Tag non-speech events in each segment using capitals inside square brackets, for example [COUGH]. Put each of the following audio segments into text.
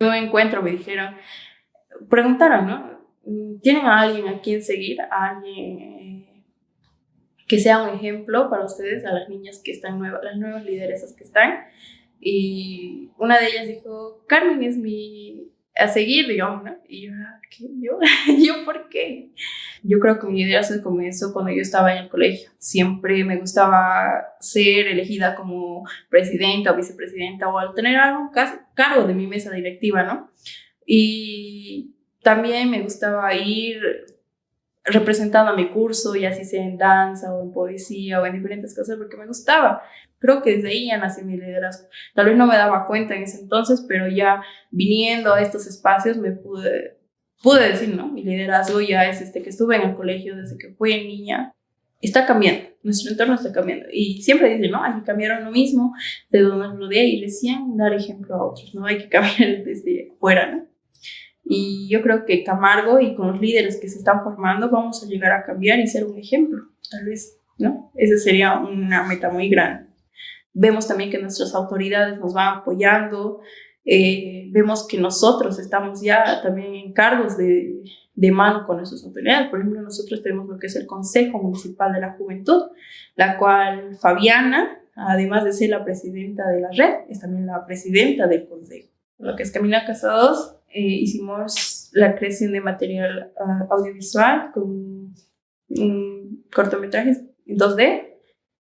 Un encuentro me dijeron, preguntaron, ¿no? ¿Tienen a alguien a quien seguir? ¿A alguien eh, que sea un ejemplo para ustedes, a las niñas que están nuevas, las nuevas lideresas que están? Y una de ellas dijo, Carmen es mi a seguir, digamos, ¿no? Y yo, ¿qué? ¿Yo? [LAUGHS] ¿Yo por qué? Yo creo que mi idea se comenzó cuando yo estaba en el colegio. Siempre me gustaba ser elegida como presidenta o vicepresidenta o al tener algo cargo de mi mesa directiva, ¿no? Y también me gustaba ir representando a mi curso, ya así sea en danza o en poesía o en diferentes cosas, porque me gustaba. Creo que desde ahí ya nació mi liderazgo. Tal vez no me daba cuenta en ese entonces, pero ya viniendo a estos espacios me pude, pude decir, ¿no? Mi liderazgo ya es este que estuve en el colegio desde que fui niña. Está cambiando, nuestro entorno está cambiando. Y siempre dicen, ¿no? Hay que cambiar lo mismo de donde nos rodea y recién dar ejemplo a otros, ¿no? Hay que cambiar [LAUGHS] desde fuera, ¿no? Y yo creo que Camargo y con los líderes que se están formando vamos a llegar a cambiar y ser un ejemplo, tal vez, ¿no? Esa sería una meta muy grande. Vemos también que nuestras autoridades nos van apoyando, eh, vemos que nosotros estamos ya también en cargos de, de mano con nuestras autoridades. Por ejemplo, nosotros tenemos lo que es el Consejo Municipal de la Juventud, la cual Fabiana, además de ser la presidenta de la red, es también la presidenta del Consejo. Lo que es Camina Casados eh, hicimos la creación de material ah, audiovisual con cortometrajes 2D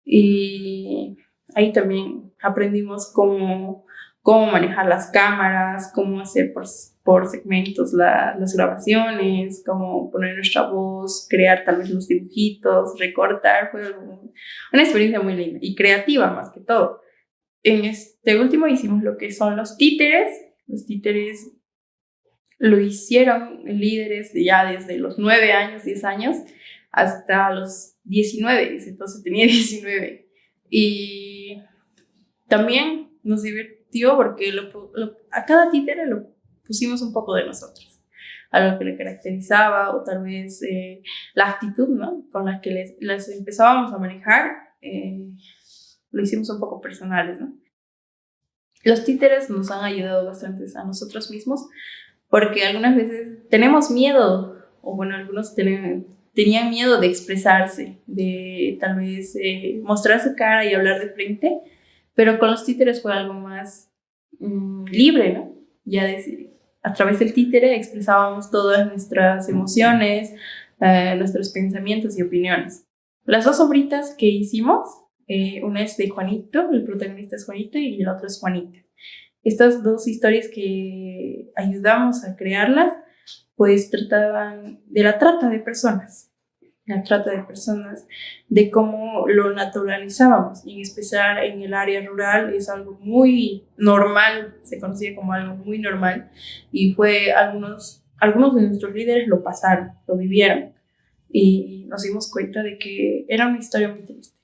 y ahí también aprendimos cómo, cómo manejar las cámaras, cómo hacer por, por segmentos las grabaciones, cómo poner nuestra voz, crear tal vez los dibujitos, recortar. Fue una experiencia muy linda y creativa más que todo. En este último hicimos lo que son los títeres. Los títeres lo hicieron líderes ya desde los 9 años, 10 años, hasta los 19, entonces tenía [LAUGHS] 19. Y también nos porque a cada títere lo pusimos un poco de nosotros, a lo que le caracterizaba o tal vez eh, la actitud ¿no? con la que les, las empezábamos a manejar, eh, lo hicimos un poco personales. ¿no? Los títeres nos han ayudado bastante a nosotros mismos porque algunas veces tenemos miedo, o bueno, algunos tenían miedo de expresarse, de tal vez eh, mostrar su cara y hablar de frente, pero con los títeres fue algo más mm, libre, ¿no? Ya decir, a través del títere expresábamos todas nuestras emociones, eh, nuestros pensamientos y opiniones. Las dos obritas que hicimos, eh, una es de Juanito, el protagonista es Juanito y el otro es Juanita estas dos historias que ayudamos a crearlas, pues trataban de la trata de personas, la trata de personas, de cómo lo naturalizábamos, y en especial en el área rural es algo muy normal, se conocía como algo muy normal, y fue algunos, algunos de nuestros líderes lo pasaron, lo vivieron, y nos dimos cuenta de que era una historia muy triste